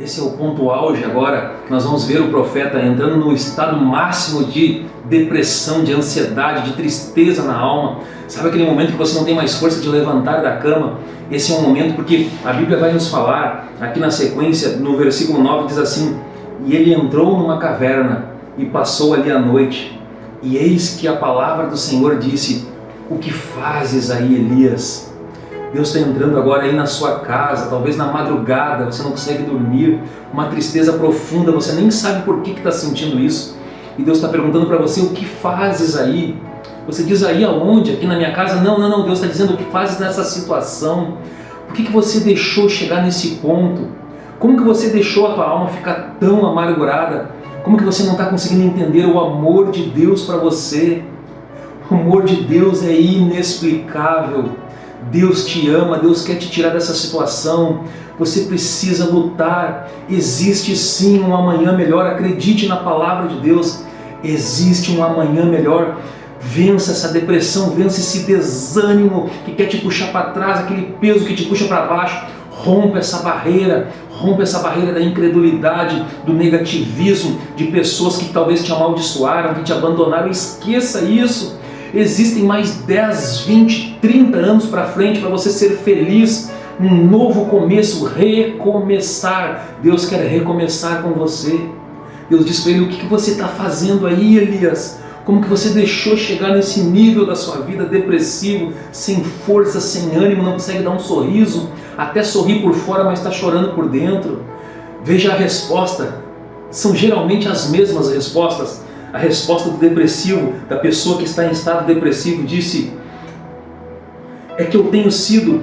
esse é o ponto auge agora, nós vamos ver o profeta entrando no estado máximo de depressão, de ansiedade, de tristeza na alma. Sabe aquele momento que você não tem mais força de levantar da cama? Esse é um momento porque a Bíblia vai nos falar, aqui na sequência, no versículo 9, diz assim, E ele entrou numa caverna e passou ali a noite. E eis que a palavra do Senhor disse, O que fazes aí, Elias? Deus está entrando agora aí na sua casa, talvez na madrugada, você não consegue dormir, uma tristeza profunda, você nem sabe por que está sentindo isso. E Deus está perguntando para você, o que fazes aí? Você diz aí aonde? Aqui na minha casa? Não, não, não, Deus está dizendo o que fazes nessa situação. Por que, que você deixou chegar nesse ponto? Como que você deixou a tua alma ficar tão amargurada? Como que você não está conseguindo entender o amor de Deus para você? O amor de Deus é inexplicável. Deus te ama, Deus quer te tirar dessa situação, você precisa lutar. Existe sim um amanhã melhor, acredite na palavra de Deus. Existe um amanhã melhor. Vença essa depressão, vença esse desânimo que quer te puxar para trás, aquele peso que te puxa para baixo. Rompa essa barreira, rompa essa barreira da incredulidade, do negativismo, de pessoas que talvez te amaldiçoaram, que te abandonaram. Esqueça isso. Existem mais 10, 20, 30 anos para frente para você ser feliz, um novo começo, recomeçar. Deus quer recomeçar com você. Deus diz para ele, o que você está fazendo aí, Elias? Como que você deixou chegar nesse nível da sua vida depressivo, sem força, sem ânimo, não consegue dar um sorriso, até sorrir por fora, mas está chorando por dentro? Veja a resposta. São geralmente as mesmas respostas. A resposta do depressivo, da pessoa que está em estado depressivo, disse é que eu tenho sido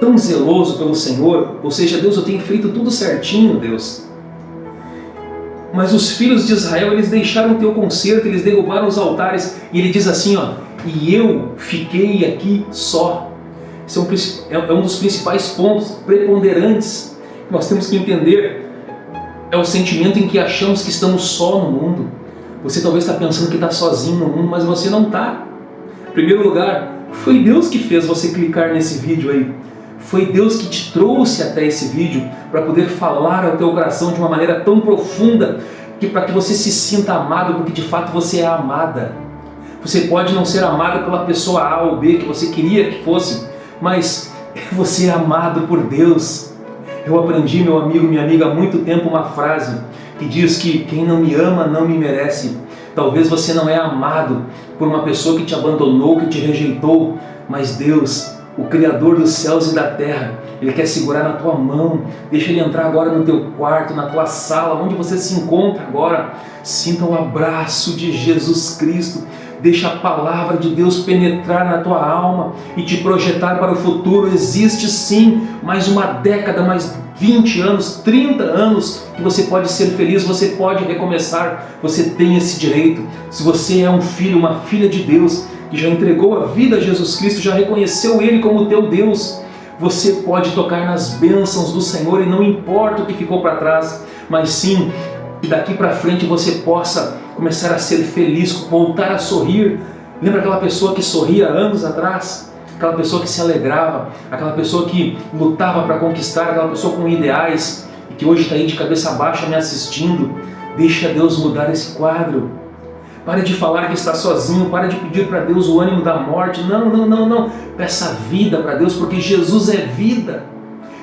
tão zeloso pelo Senhor, ou seja, Deus, eu tenho feito tudo certinho, Deus. Mas os filhos de Israel, eles deixaram o teu conserto, eles derrubaram os altares, e ele diz assim, ó, e eu fiquei aqui só. Esse é um, é um dos principais pontos preponderantes que nós temos que entender. É o sentimento em que achamos que estamos só no mundo. Você talvez está pensando que está sozinho no mundo, mas você não está. Em primeiro lugar, foi Deus que fez você clicar nesse vídeo aí. Foi Deus que te trouxe até esse vídeo para poder falar ao teu coração de uma maneira tão profunda que para que você se sinta amado, porque de fato você é amada. Você pode não ser amada pela pessoa A ou B que você queria que fosse, mas você é amado por Deus. Eu aprendi, meu amigo, minha amiga, há muito tempo uma frase que diz que quem não me ama não me merece. Talvez você não é amado por uma pessoa que te abandonou, que te rejeitou, mas Deus, o Criador dos céus e da terra, Ele quer segurar na tua mão, deixa Ele entrar agora no teu quarto, na tua sala, onde você se encontra agora. Sinta o abraço de Jesus Cristo, deixa a palavra de Deus penetrar na tua alma e te projetar para o futuro. Existe sim mais uma década, mais 20 anos, 30 anos que você pode ser feliz, você pode recomeçar, você tem esse direito. Se você é um filho, uma filha de Deus, que já entregou a vida a Jesus Cristo, já reconheceu Ele como teu Deus, você pode tocar nas bênçãos do Senhor e não importa o que ficou para trás, mas sim que daqui para frente você possa começar a ser feliz, voltar a sorrir. Lembra aquela pessoa que sorria anos atrás? Aquela pessoa que se alegrava, aquela pessoa que lutava para conquistar, aquela pessoa com ideais e que hoje está aí de cabeça baixa me assistindo. Deixa Deus mudar esse quadro. Pare de falar que está sozinho, pare de pedir para Deus o ânimo da morte. Não, não, não, não. Peça vida para Deus, porque Jesus é vida.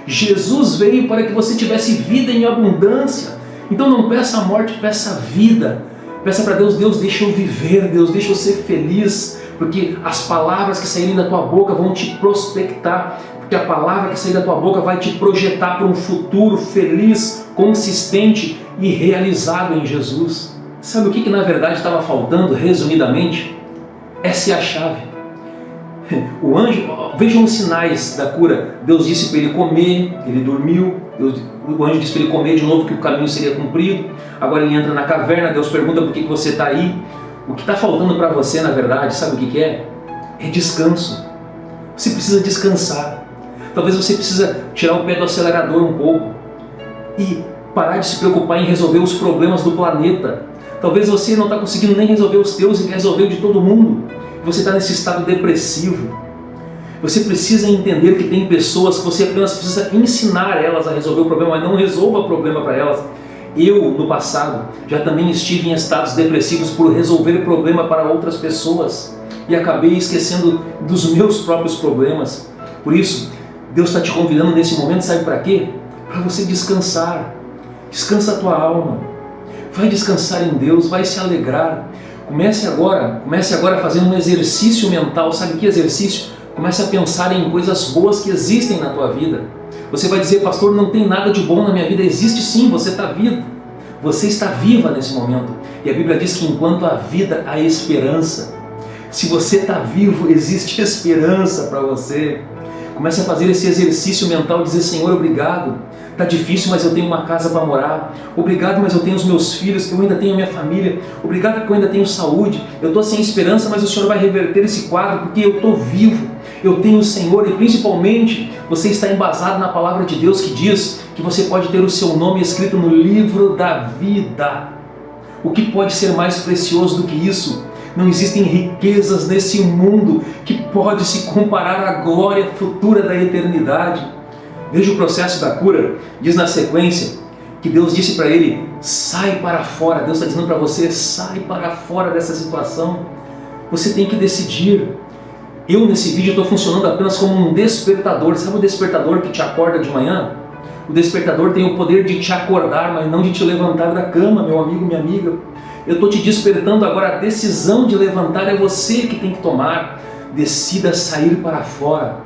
Jesus veio para que você tivesse vida em abundância. Então não peça a morte, peça a vida. Peça para Deus, Deus deixa eu viver, Deus deixa eu ser feliz porque as palavras que saírem da tua boca vão te prospectar, porque a palavra que sair da tua boca vai te projetar para um futuro feliz, consistente e realizado em Jesus. Sabe o que, que na verdade estava faltando, resumidamente? Essa é a chave. O anjo, vejam os sinais da cura. Deus disse para ele comer, ele dormiu. Deus, o anjo disse para ele comer de novo que o caminho seria cumprido. Agora ele entra na caverna, Deus pergunta por que, que você está aí. O que está faltando para você, na verdade, sabe o que, que é? É descanso. Você precisa descansar. Talvez você precisa tirar o pé do acelerador um pouco e parar de se preocupar em resolver os problemas do planeta. Talvez você não está conseguindo nem resolver os teus e quer resolver de todo mundo. Você está nesse estado depressivo. Você precisa entender que tem pessoas que você apenas precisa ensinar elas a resolver o problema, mas não resolva o problema para elas. Eu, no passado, já também estive em estados depressivos por resolver o problema para outras pessoas e acabei esquecendo dos meus próprios problemas. Por isso, Deus está te convidando nesse momento, sabe para quê? Para você descansar. Descansa a tua alma. Vai descansar em Deus, vai se alegrar. Comece agora, comece agora fazer um exercício mental. Sabe que exercício? Comece a pensar em coisas boas que existem na tua vida. Você vai dizer, pastor, não tem nada de bom na minha vida. Existe sim, você está vivo. Você está viva nesse momento. E a Bíblia diz que enquanto há vida, há esperança. Se você está vivo, existe esperança para você. Comece a fazer esse exercício mental, dizer, Senhor, obrigado. Está difícil, mas eu tenho uma casa para morar. Obrigado, mas eu tenho os meus filhos, eu ainda tenho a minha família. Obrigado porque eu ainda tenho saúde. Eu estou sem esperança, mas o Senhor vai reverter esse quadro porque eu estou vivo. Eu tenho o Senhor e principalmente você está embasado na palavra de Deus que diz que você pode ter o seu nome escrito no livro da vida. O que pode ser mais precioso do que isso? Não existem riquezas nesse mundo que pode se comparar à glória futura da eternidade. Veja o processo da cura. Diz na sequência que Deus disse para ele, sai para fora. Deus está dizendo para você, sai para fora dessa situação. Você tem que decidir. Eu nesse vídeo estou funcionando apenas como um despertador. Sabe o despertador que te acorda de manhã? O despertador tem o poder de te acordar, mas não de te levantar da cama, meu amigo, minha amiga. Eu estou te despertando agora, a decisão de levantar é você que tem que tomar. Decida sair para fora.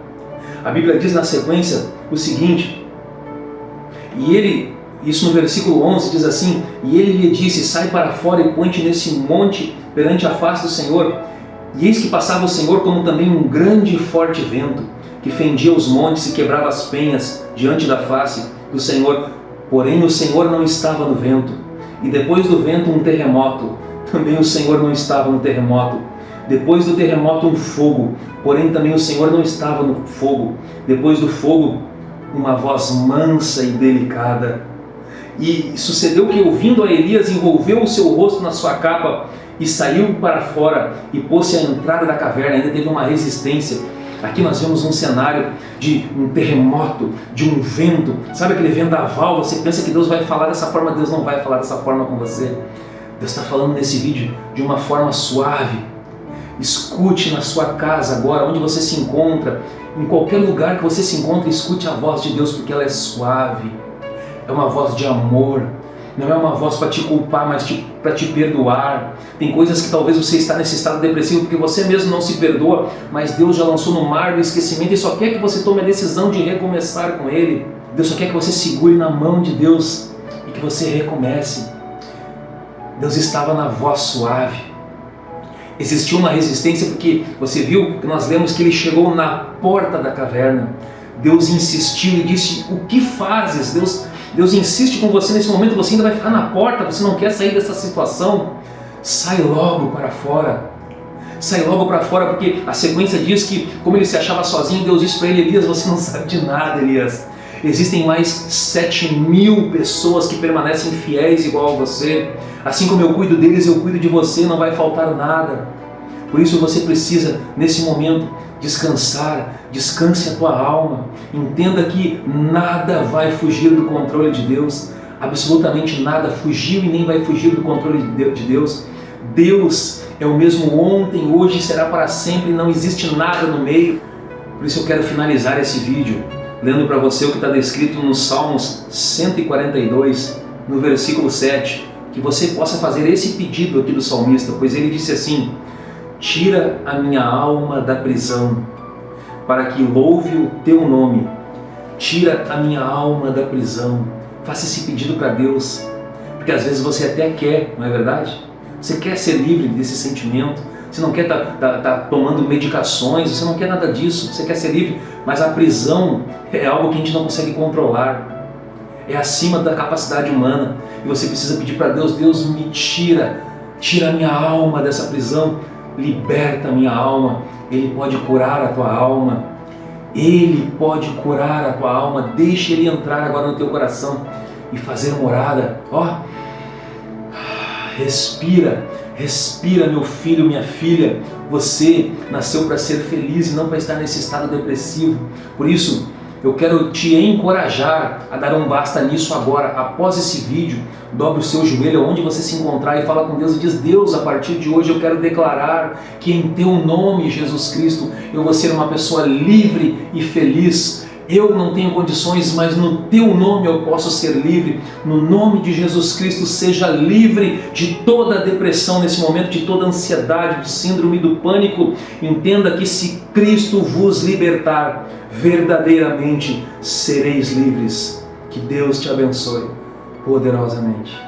A Bíblia diz na sequência o seguinte, e ele, isso no versículo 11 diz assim, e ele lhe disse, sai para fora e põe-te nesse monte perante a face do Senhor. E eis que passava o Senhor como também um grande e forte vento, que fendia os montes e quebrava as penhas diante da face do Senhor. Porém o Senhor não estava no vento e depois do vento um terremoto. Também o Senhor não estava no terremoto. Depois do terremoto um fogo, porém também o Senhor não estava no fogo. Depois do fogo, uma voz mansa e delicada. E sucedeu que, ouvindo a Elias, envolveu o seu rosto na sua capa e saiu para fora e pôs-se à entrada da caverna. Ainda teve uma resistência Aqui nós vemos um cenário de um terremoto, de um vento. Sabe aquele vendaval? Você pensa que Deus vai falar dessa forma, Deus não vai falar dessa forma com você. Deus está falando nesse vídeo de uma forma suave. Escute na sua casa agora, onde você se encontra, em qualquer lugar que você se encontre, escute a voz de Deus porque ela é suave. É uma voz de amor, não é uma voz para te culpar, mas para te perdoar. Tem coisas que talvez você está nesse estado depressivo porque você mesmo não se perdoa, mas Deus já lançou no mar do esquecimento e só quer que você tome a decisão de recomeçar com Ele. Deus só quer que você segure na mão de Deus e que você recomece. Deus estava na voz suave. Existiu uma resistência porque você viu que nós lemos que ele chegou na porta da caverna. Deus insistiu e disse, o que fazes? Deus Deus insiste com você nesse momento, você ainda vai ficar na porta, você não quer sair dessa situação. Sai logo para fora. Sai logo para fora, porque a sequência diz que, como ele se achava sozinho, Deus disse para ele, Elias, você não sabe de nada, Elias. Existem mais sete mil pessoas que permanecem fiéis igual a você. Assim como eu cuido deles, eu cuido de você, não vai faltar nada. Por isso você precisa, nesse momento, descansar, descanse a tua alma, entenda que nada vai fugir do controle de Deus, absolutamente nada fugiu e nem vai fugir do controle de Deus. Deus é o mesmo ontem, hoje e será para sempre, não existe nada no meio. Por isso eu quero finalizar esse vídeo lendo para você o que está descrito nos Salmos 142, no versículo 7, que você possa fazer esse pedido aqui do salmista, pois ele disse assim, Tira a minha alma da prisão, para que louve o teu nome. Tira a minha alma da prisão. Faça esse pedido para Deus, porque às vezes você até quer, não é verdade? Você quer ser livre desse sentimento, você não quer estar tá, tá, tá tomando medicações, você não quer nada disso, você quer ser livre, mas a prisão é algo que a gente não consegue controlar. É acima da capacidade humana. E você precisa pedir para Deus, Deus me tira, tira a minha alma dessa prisão, liberta a minha alma, Ele pode curar a tua alma, Ele pode curar a tua alma, deixa Ele entrar agora no teu coração e fazer morada, ó, respira, Respira, meu filho, minha filha. Você nasceu para ser feliz e não para estar nesse estado depressivo. Por isso, eu quero te encorajar a dar um basta nisso agora. Após esse vídeo, dobre o seu joelho onde você se encontrar e fala com Deus e diz, Deus, a partir de hoje eu quero declarar que em teu nome, Jesus Cristo, eu vou ser uma pessoa livre e feliz eu não tenho condições, mas no teu nome eu posso ser livre. No nome de Jesus Cristo, seja livre de toda depressão nesse momento, de toda ansiedade, de síndrome do pânico. Entenda que se Cristo vos libertar, verdadeiramente sereis livres. Que Deus te abençoe poderosamente.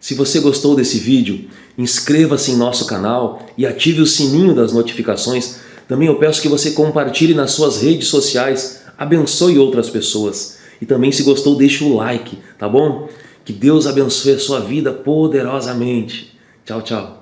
Se você gostou desse vídeo, inscreva-se em nosso canal e ative o sininho das notificações. Também eu peço que você compartilhe nas suas redes sociais, abençoe outras pessoas. E também se gostou, deixe o like, tá bom? Que Deus abençoe a sua vida poderosamente. Tchau, tchau.